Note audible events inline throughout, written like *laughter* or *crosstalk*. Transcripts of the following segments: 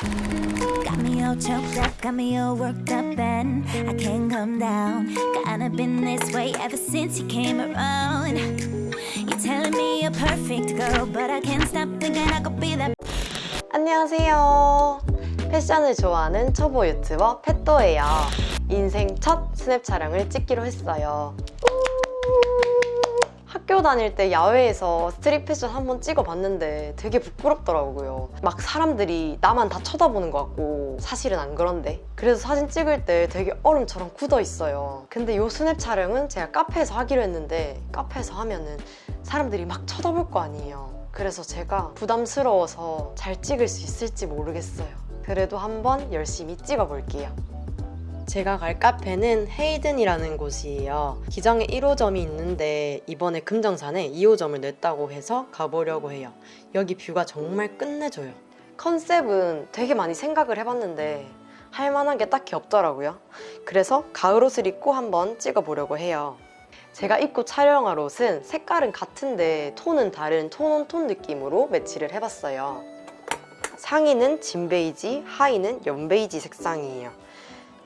Got me all choked up, got me all worked up, and I can't come down. Kinda been this way ever since you came around. You're telling me you're perfect, girl, but I can't stop thinking I could be that. 안녕하세요. 패션을 좋아하는 초보 유튜버 펫도예요. 인생 첫 스냅 촬영을 찍기로 했어요. 학교 다닐 때 야외에서 스트릿 패션 한번 찍어봤는데 되게 부끄럽더라고요. 막 사람들이 나만 다 쳐다보는 것 같고 사실은 안 그런데 그래서 사진 찍을 때 되게 얼음처럼 굳어 있어요. 근데 이 스냅 촬영은 제가 카페에서 하기로 했는데 카페에서 하면은 사람들이 막 쳐다볼 거 아니에요. 그래서 제가 부담스러워서 잘 찍을 수 있을지 모르겠어요. 그래도 한번 열심히 찍어볼게요. 제가 갈 카페는 헤이든이라는 곳이에요. 기장에 1호점이 있는데 이번에 금정산에 2호점을 냈다고 해서 가보려고 해요. 여기 뷰가 정말 끝내줘요. 컨셉은 되게 많이 생각을 해봤는데 할 만한 게 딱히 없더라고요. 그래서 가을 옷을 입고 한번 찍어보려고 해요. 제가 입고 촬영할 옷은 색깔은 같은데 톤은 다른 톤온톤 느낌으로 매치를 해봤어요. 상의는 진 베이지, 하의는 연 베이지 색상이에요.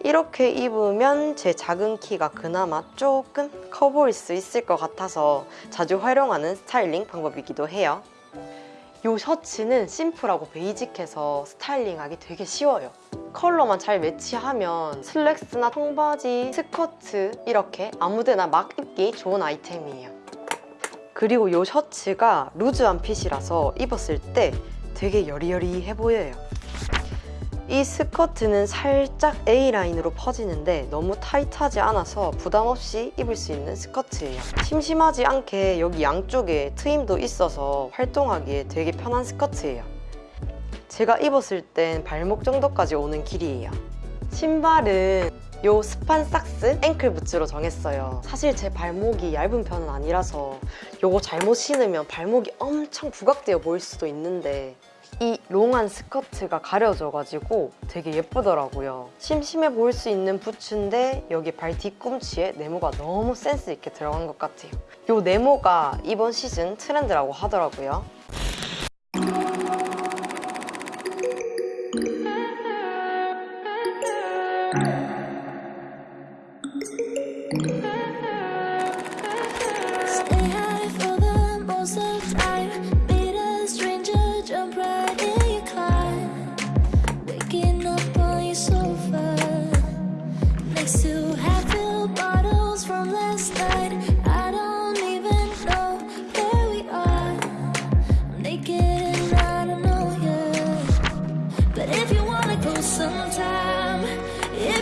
이렇게 입으면 제 작은 키가 그나마 조금 커 보일 수 있을 것 같아서 자주 활용하는 스타일링 방법이기도 해요. 이 셔츠는 심플하고 베이직해서 스타일링하기 되게 쉬워요. 컬러만 잘 매치하면 슬랙스나 청바지, 스커트 이렇게 아무데나 막 입기 좋은 아이템이에요. 그리고 이 셔츠가 루즈한 핏이라서 입었을 때 되게 여리여리해 보여요. 이 스커트는 살짝 A라인으로 퍼지는데 너무 타이트하지 않아서 부담 없이 입을 수 있는 스커트예요. 심심하지 않게 여기 양쪽에 트임도 있어서 활동하기에 되게 편한 스커트예요. 제가 입었을 땐 발목 정도까지 오는 길이에요. 신발은 요 스판 삭스 앵클 부츠로 정했어요. 사실 제 발목이 얇은 편은 아니라서 요거 잘못 신으면 발목이 엄청 부각되어 보일 수도 있는데 이 롱한 스커트가 가려져가지고 되게 예쁘더라고요. 심심해 보일 수 있는 부츠인데 여기 발 뒤꿈치에 네모가 너무 센스 있게 들어간 것 같아요. 이 네모가 이번 시즌 트렌드라고 하더라고요.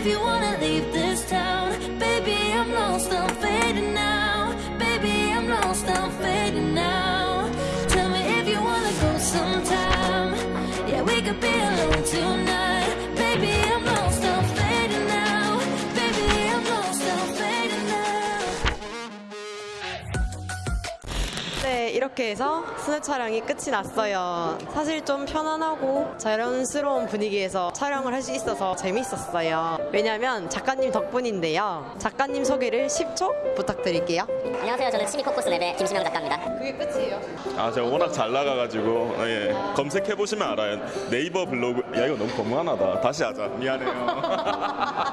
If you wanna leave this town, baby, I'm lost, I'm fading now. Baby, I'm lost, I'm fading now. Tell me if you wanna go sometime. Yeah, we could be alone tonight. 네, 이렇게 해서 스냅 촬영이 끝이 났어요. 사실 좀 편안하고 자연스러운 분위기에서 촬영을 할 수 있어서 재밌었어요. 왜냐면 작가님 덕분인데요. 작가님 소개를 10초 부탁드릴게요. 안녕하세요. 저는 치미코코스 랩의 김신영 작가입니다. 그게 끝이에요. 아 제가 워낙 잘 나가가지고 아, 예. 검색해 보시면 알아요. 네이버 블로그 야 이거 너무 거무하다. 다시 하자. 미안해요. *laughs*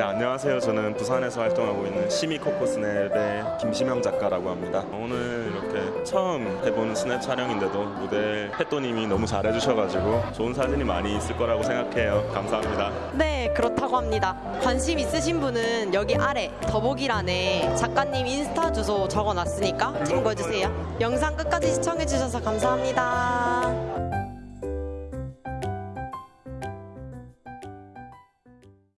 네 안녕하세요. 저는 부산에서 활동하고 있는 시미코코 스냅의 김시명 작가라고 합니다. 오늘 이렇게 처음 해보는 스냅 촬영인데도 모델 햇도님이 너무 잘해주셔가지고 좋은 사진이 많이 있을 거라고 생각해요. 감사합니다. 네, 그렇다고 합니다. 관심 있으신 분은 여기 아래 더보기란에 작가님 인스타 주소 적어놨으니까 참고해주세요. 영상 끝까지 시청해주셔서 감사합니다.